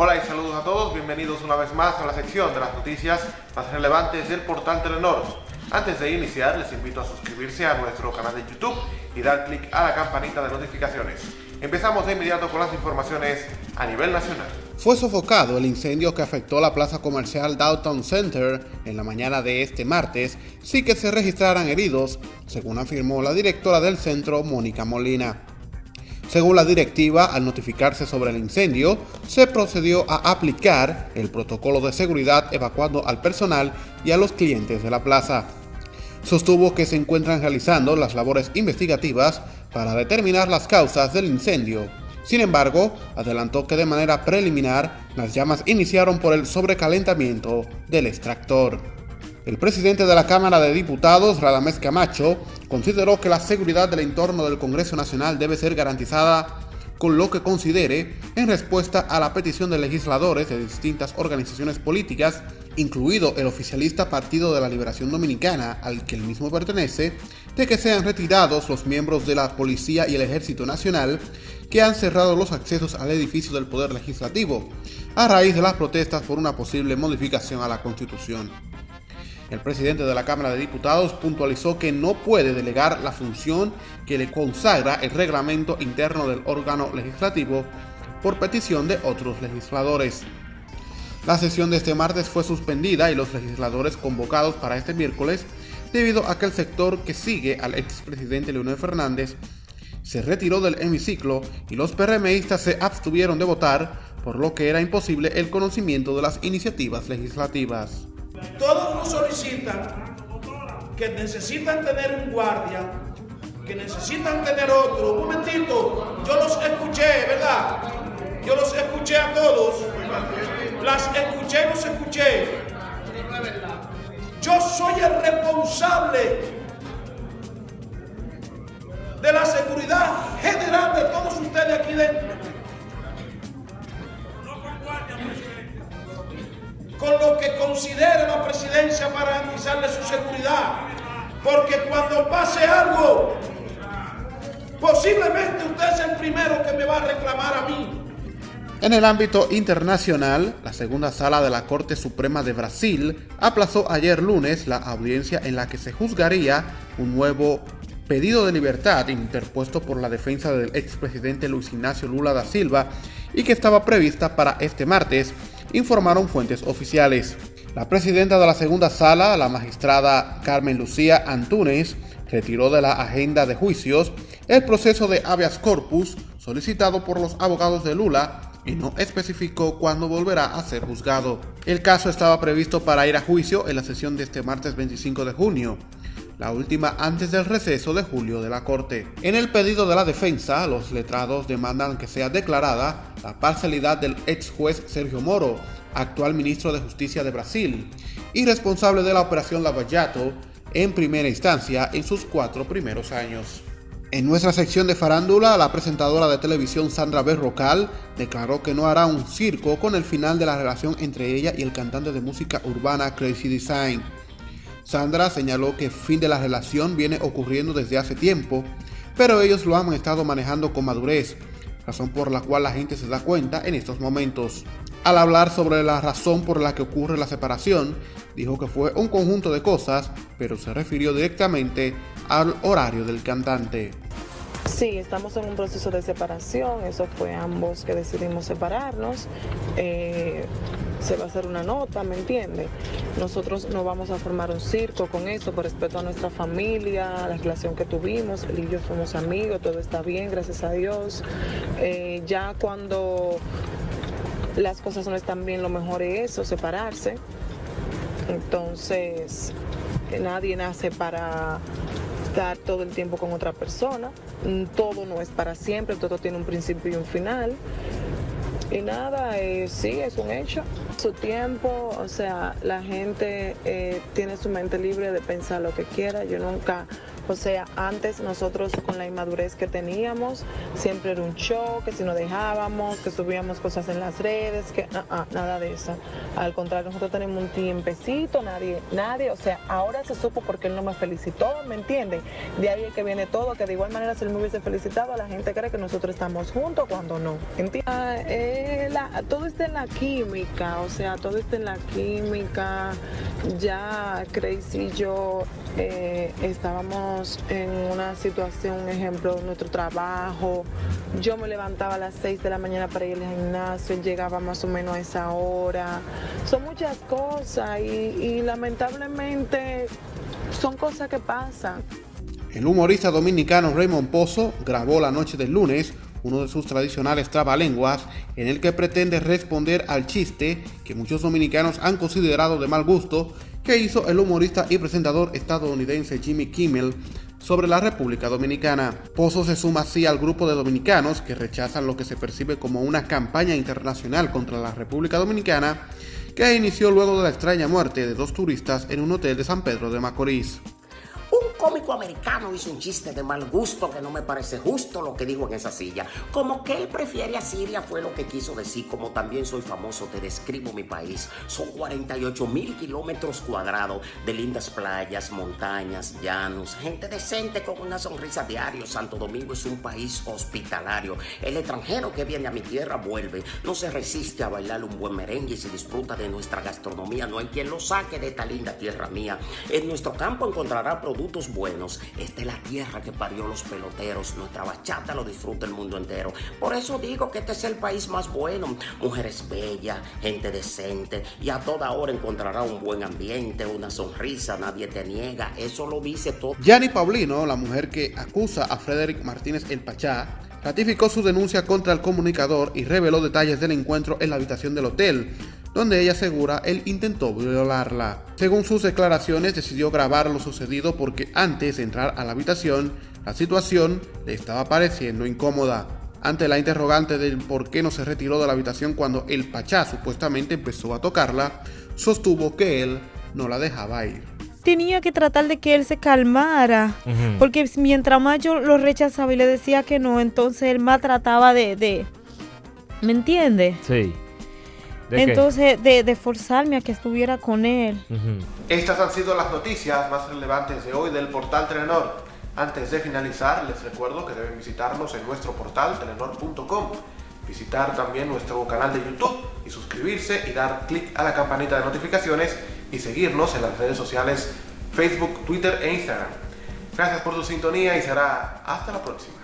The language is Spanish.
Hola y saludos a todos, bienvenidos una vez más a la sección de las noticias más relevantes del portal Telenor. Antes de iniciar, les invito a suscribirse a nuestro canal de YouTube y dar clic a la campanita de notificaciones. Empezamos de inmediato con las informaciones a nivel nacional. Fue sofocado el incendio que afectó la plaza comercial Downtown Center en la mañana de este martes, sin que se registraran heridos, según afirmó la directora del centro, Mónica Molina. Según la directiva, al notificarse sobre el incendio, se procedió a aplicar el protocolo de seguridad evacuando al personal y a los clientes de la plaza. Sostuvo que se encuentran realizando las labores investigativas para determinar las causas del incendio. Sin embargo, adelantó que de manera preliminar las llamas iniciaron por el sobrecalentamiento del extractor. El presidente de la Cámara de Diputados, Radamés Camacho, consideró que la seguridad del entorno del Congreso Nacional debe ser garantizada con lo que considere en respuesta a la petición de legisladores de distintas organizaciones políticas, incluido el oficialista Partido de la Liberación Dominicana, al que el mismo pertenece, de que sean retirados los miembros de la Policía y el Ejército Nacional que han cerrado los accesos al edificio del Poder Legislativo, a raíz de las protestas por una posible modificación a la Constitución. El presidente de la Cámara de Diputados puntualizó que no puede delegar la función que le consagra el reglamento interno del órgano legislativo por petición de otros legisladores. La sesión de este martes fue suspendida y los legisladores convocados para este miércoles debido a que el sector que sigue al expresidente Leonel Fernández se retiró del hemiciclo y los PRMistas se abstuvieron de votar, por lo que era imposible el conocimiento de las iniciativas legislativas. Que necesitan tener un guardia, que necesitan tener otro. Un momentito, yo los escuché, ¿verdad? Yo los escuché a todos. Las escuché, los escuché. Yo soy el responsable de la seguridad general de todos ustedes aquí dentro. con lo que considere para garantizarle su seguridad. Porque cuando pase algo, posiblemente usted es el primero que me va a reclamar a mí. En el ámbito internacional, la segunda sala de la Corte Suprema de Brasil aplazó ayer lunes la audiencia en la que se juzgaría un nuevo pedido de libertad interpuesto por la defensa del expresidente Luis Ignacio Lula da Silva y que estaba prevista para este martes, informaron fuentes oficiales. La presidenta de la segunda sala, la magistrada Carmen Lucía Antúnez, retiró de la agenda de juicios el proceso de habeas corpus solicitado por los abogados de Lula y no especificó cuándo volverá a ser juzgado. El caso estaba previsto para ir a juicio en la sesión de este martes 25 de junio, la última antes del receso de julio de la Corte. En el pedido de la defensa, los letrados demandan que sea declarada la parcialidad del ex juez Sergio Moro, actual ministro de Justicia de Brasil, y responsable de la operación Lavallato en primera instancia en sus cuatro primeros años. En nuestra sección de farándula, la presentadora de televisión Sandra Berrocal declaró que no hará un circo con el final de la relación entre ella y el cantante de música urbana Crazy Design. Sandra señaló que el fin de la relación viene ocurriendo desde hace tiempo, pero ellos lo han estado manejando con madurez, razón por la cual la gente se da cuenta en estos momentos. Al hablar sobre la razón por la que ocurre la separación, dijo que fue un conjunto de cosas, pero se refirió directamente al horario del cantante. Sí, estamos en un proceso de separación, eso fue ambos que decidimos separarnos. Eh, se va a hacer una nota, ¿me entiende? Nosotros no vamos a formar un circo con eso, por respeto a nuestra familia, a la relación que tuvimos. Él y yo somos amigos, todo está bien, gracias a Dios. Eh, ya cuando las cosas no están bien, lo mejor es eso, separarse. Entonces, nadie nace para estar todo el tiempo con otra persona. Todo no es para siempre, todo tiene un principio y un final. Y nada, eh, sí, es un hecho. Su tiempo, o sea, la gente eh, tiene su mente libre de pensar lo que quiera. Yo nunca O sea, antes nosotros con la inmadurez que teníamos, siempre era un show, que si nos dejábamos, que subíamos cosas en las redes, que ah, ah, nada de eso. Al contrario, nosotros tenemos un tiempecito, nadie, nadie, o sea, ahora se supo porque él no me felicitó, ¿me entiende? De ahí es que viene todo, que de igual manera si él me hubiese felicitado, la gente cree que nosotros estamos juntos cuando no. Ah, eh, todo está en la química, o sea, todo está en la química. Ya Crazy y yo eh, estábamos en una situación, un ejemplo, nuestro trabajo. Yo me levantaba a las 6 de la mañana para ir al gimnasio, él llegaba más o menos a esa hora. Son muchas cosas y, y lamentablemente son cosas que pasan. El humorista dominicano Raymond Pozo grabó la noche del lunes uno de sus tradicionales trabalenguas, en el que pretende responder al chiste que muchos dominicanos han considerado de mal gusto que hizo el humorista y presentador estadounidense Jimmy Kimmel sobre la República Dominicana. Pozo se suma así al grupo de dominicanos que rechazan lo que se percibe como una campaña internacional contra la República Dominicana que inició luego de la extraña muerte de dos turistas en un hotel de San Pedro de Macorís cómico americano hizo un chiste de mal gusto que no me parece justo lo que dijo en esa silla. Como que él prefiere a Siria fue lo que quiso decir. Como también soy famoso, te describo mi país. Son 48 mil kilómetros cuadrados de lindas playas, montañas, llanos, gente decente con una sonrisa diario. Santo Domingo es un país hospitalario. El extranjero que viene a mi tierra vuelve. No se resiste a bailar un buen merengue y se disfruta de nuestra gastronomía. No hay quien lo saque de esta linda tierra mía. En nuestro campo encontrará productos buenos. Esta es la tierra que parió los peloteros. Nuestra bachata lo disfruta el mundo entero. Por eso digo que este es el país más bueno. Mujeres bellas, gente decente y a toda hora encontrará un buen ambiente, una sonrisa, nadie te niega. Eso lo dice todo. Yanni Paulino, la mujer que acusa a Frederick Martínez el Pachá, ratificó su denuncia contra el comunicador y reveló detalles del encuentro en la habitación del hotel donde ella asegura él intentó violarla. Según sus declaraciones, decidió grabar lo sucedido porque antes de entrar a la habitación, la situación le estaba pareciendo incómoda. Ante la interrogante del por qué no se retiró de la habitación cuando el Pachá supuestamente empezó a tocarla, sostuvo que él no la dejaba ir. Tenía que tratar de que él se calmara, porque mientras más yo lo rechazaba y le decía que no, entonces él más trataba de... de ¿Me entiende? Sí. Entonces, de, forzarme a que estuviera con él. Estas han sido las noticias más relevantes de hoy del portal Telenor. Antes de finalizar, les recuerdo que deben visitarnos en nuestro portal telenor.com, visitar también nuestro canal de YouTube y suscribirse y dar clic a la campanita de notificaciones y seguirnos en las redes sociales Facebook, Twitter e Instagram. Gracias por su sintonía y será hasta la próxima.